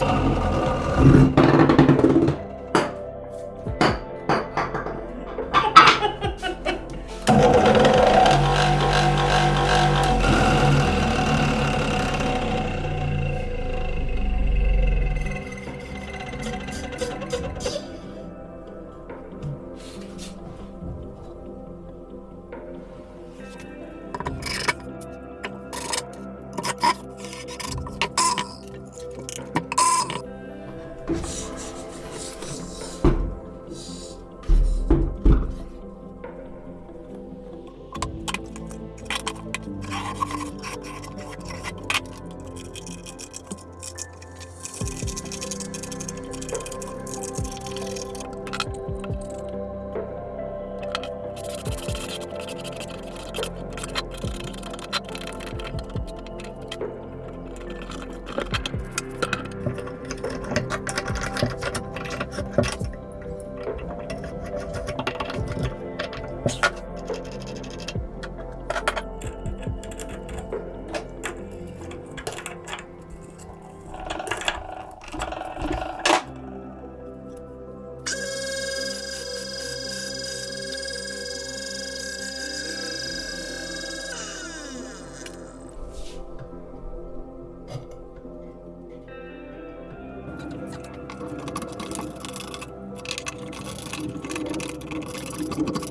Peace. Thank you.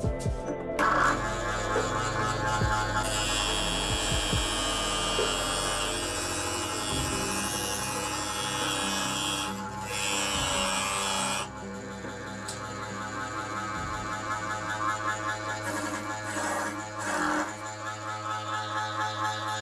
Bye.